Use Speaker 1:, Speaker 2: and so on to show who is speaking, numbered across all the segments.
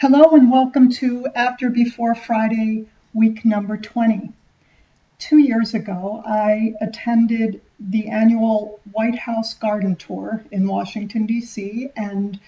Speaker 1: Hello and welcome to After Before Friday, week number 20. Two years ago, I attended the annual White House Garden Tour in Washington, D.C., and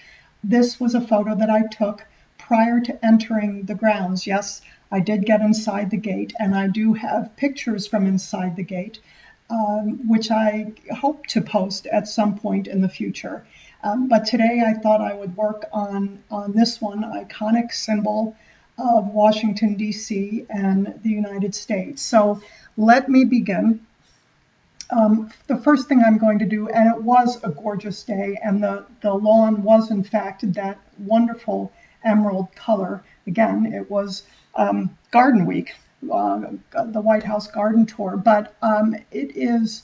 Speaker 1: this was a photo that I took prior to entering the grounds. Yes, I did get inside the gate, and I do have pictures from inside the gate, um, which I hope to post at some point in the future. Um, but today I thought I would work on, on this one iconic symbol of Washington, D.C. and the United States. So let me begin. Um, the first thing I'm going to do, and it was a gorgeous day, and the, the lawn was in fact that wonderful emerald color. Again, it was um, Garden Week, uh, the White House Garden Tour, but um, it is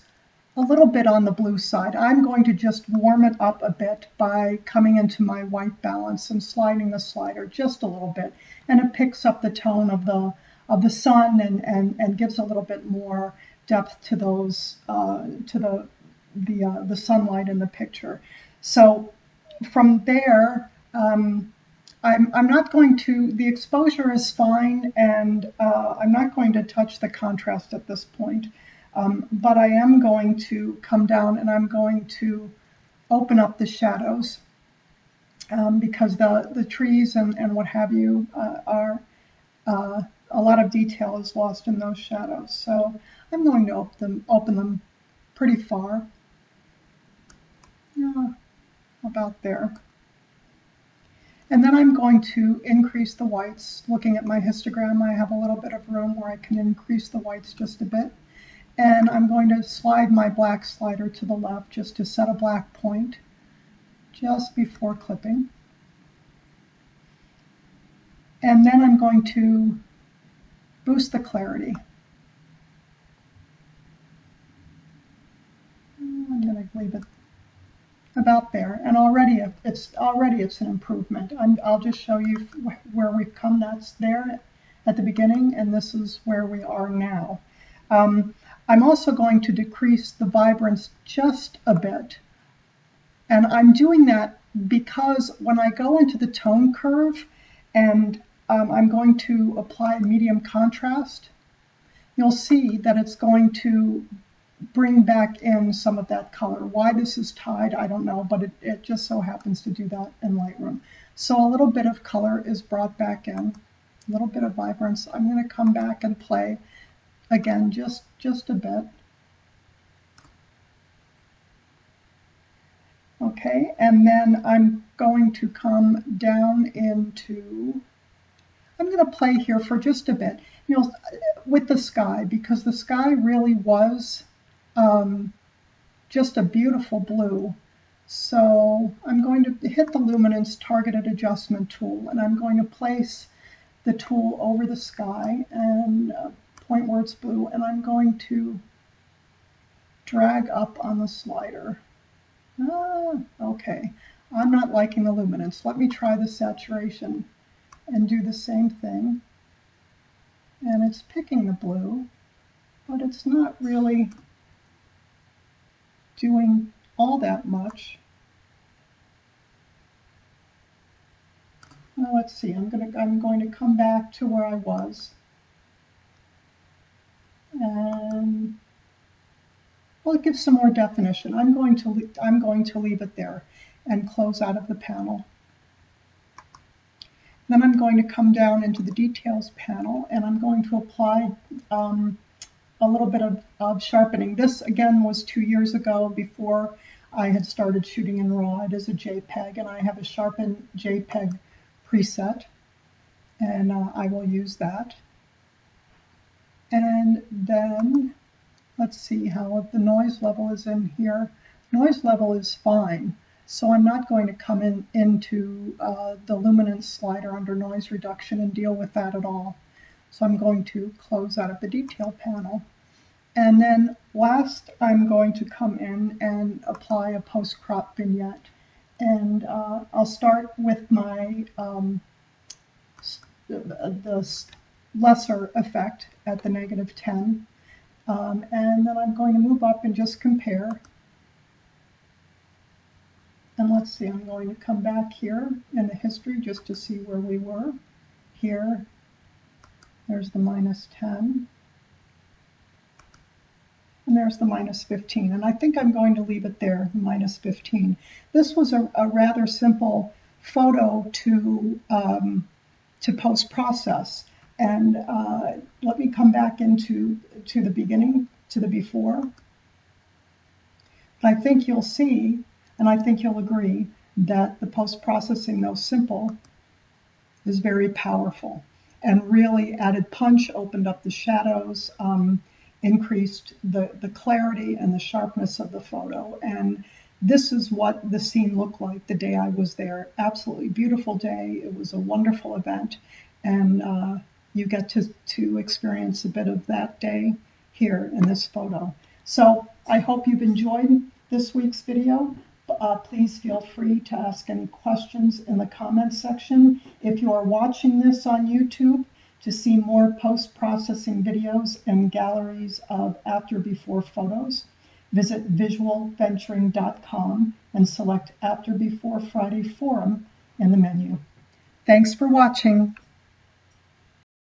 Speaker 1: a little bit on the blue side. I'm going to just warm it up a bit by coming into my white balance and sliding the slider just a little bit. And it picks up the tone of the of the sun and, and, and gives a little bit more depth to those uh, to the the uh, the sunlight in the picture. So from there, um, I'm, I'm not going to, the exposure is fine and uh, I'm not going to touch the contrast at this point. Um, but I am going to come down and I'm going to open up the shadows um, because the, the trees and, and what have you uh, are, uh, a lot of detail is lost in those shadows. So I'm going to open them, open them pretty far. Yeah, about there. And then I'm going to increase the whites. Looking at my histogram, I have a little bit of room where I can increase the whites just a bit. And I'm going to slide my black slider to the left just to set a black point just before clipping. And then I'm going to boost the clarity. I'm going to leave it about there. And already it's already it's an improvement. i will just show you where we've come. That's there at the beginning, and this is where we are now. Um, I'm also going to decrease the vibrance just a bit. And I'm doing that because when I go into the tone curve and um, I'm going to apply medium contrast, you'll see that it's going to bring back in some of that color. Why this is tied, I don't know, but it, it just so happens to do that in Lightroom. So a little bit of color is brought back in, a little bit of vibrance. I'm going to come back and play again just just a bit. Okay and then I'm going to come down into I'm going to play here for just a bit. You know with the sky because the sky really was um, just a beautiful blue. So I'm going to hit the luminance targeted adjustment tool and I'm going to place the tool over the sky and uh, point where it's blue, and I'm going to drag up on the slider. Ah, okay, I'm not liking the luminance. Let me try the saturation and do the same thing. And it's picking the blue, but it's not really doing all that much. Now let's see, I'm, gonna, I'm going to come back to where I was. Um, well, it gives some more definition. I'm going to I'm going to leave it there and close out of the panel. Then I'm going to come down into the details panel and I'm going to apply um, a little bit of, of, sharpening. This again was two years ago before I had started shooting in RAW. It is a JPEG and I have a sharpened JPEG preset and uh, I will use that. And then let's see how the noise level is in here. Noise level is fine. So I'm not going to come in into uh, the luminance slider under noise reduction and deal with that at all. So I'm going to close out of the detail panel. And then last, I'm going to come in and apply a post-crop vignette. And uh, I'll start with my um, the, the lesser effect at the negative 10. Um, and then I'm going to move up and just compare. And let's see, I'm going to come back here in the history just to see where we were. Here, there's the minus 10. And there's the minus 15. And I think I'm going to leave it there, minus 15. This was a, a rather simple photo to, um, to post-process. And uh, let me come back into to the beginning, to the before. I think you'll see, and I think you'll agree, that the post-processing, though simple, is very powerful and really added punch, opened up the shadows, um, increased the, the clarity and the sharpness of the photo. And this is what the scene looked like the day I was there. Absolutely beautiful day. It was a wonderful event. And uh, you get to, to experience a bit of that day here in this photo. So I hope you've enjoyed this week's video. Uh, please feel free to ask any questions in the comments section. If you are watching this on YouTube, to see more post-processing videos and galleries of after-before photos, visit visualventuring.com and select After Before Friday Forum in the menu. Thanks for watching.